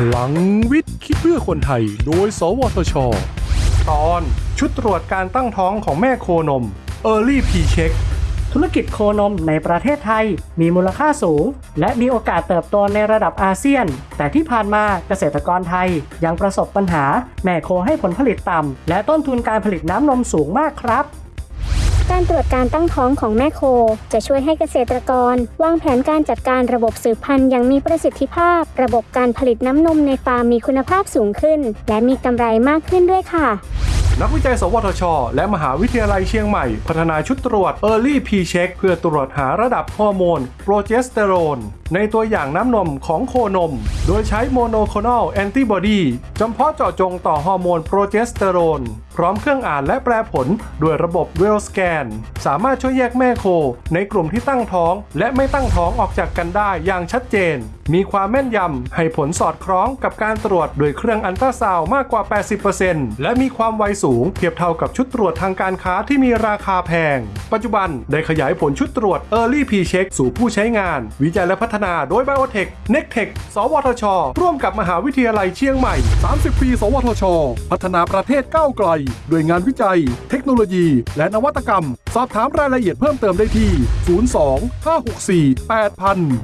พลังวิทย์คิดเพื่อคนไทย โดย สวทช ตอนชุดตรวจการตั้งท้องของแม่โคนม Early P Check ธุรกิจโคนมในประเทศไทยมีมูลค่าสูง และมีโอกาสเติบโตในระดับอาเซียน แต่ที่ผ่านมาเกษตรกรไทยยังประสบปัญหา แม่โคให้ผลผลิตต่ำและต้นทุนการผลิตน้ำนมสูงมากครับ การตรวจการตั้งท้องของแม่โค จะช่วยให้เกษตรกร วางแผนการจัดการระบบสืบพันธุ์อย่างมีประสิทธิภาพ ระบบการผลิตน้ำนมในฟาร์มมีคุณภาพสูงขึ้น และมีกำไรมากขึ้นด้วยค่ะ นักวิจัย สวทช และมหาวิทยาลัยเชียงใหม่ พัฒนาชุดตรวจ Early P Check เพื่อตรวจหาระดับฮอร์โมน โปรเจสเตอโรน ในตัวอย่างน้ำนมของโคนม โดยใช้โมโนโคลนอลแอนติบอดีจำเพาะเจาะจงต่อฮอร์โมนโปรเจสเตอโรน พร้อมเครื่องอ่านและแปลผลด้วยระบบเวลสแกน สามารถช่วยแยกแม่โค ในกลุ่มที่ตั้งท้อง และไม่ตั้งท้องออกจากกันได้อย่างชัดเจน มีความแม่นยำให้ผลสอดคล้องกับการตรวจโดยเครื่องอันตราซาวมากกว่า 80%และมีความไวสูงเทียบเท่ากับชุดตรวจทางการค้าที่มีราคาแพง ปัจจุบันได้ขยายผลชุดตรวจ Early P Check สู่ผู้ใช้งาน วิจัยและพัฒนาโดย Biotech n e c t e c h สวทช ร่วมกับมหาวิทยาลัยเชียงใหม่ 30 ปี สวทช พัฒนาประเทศก้าวไกล ด้วยงานวิจัย เทคโนโลยี และนวัตกรรม สอบถามรายละเอียดเพิ่มเติมได้ที่ 02 564 8000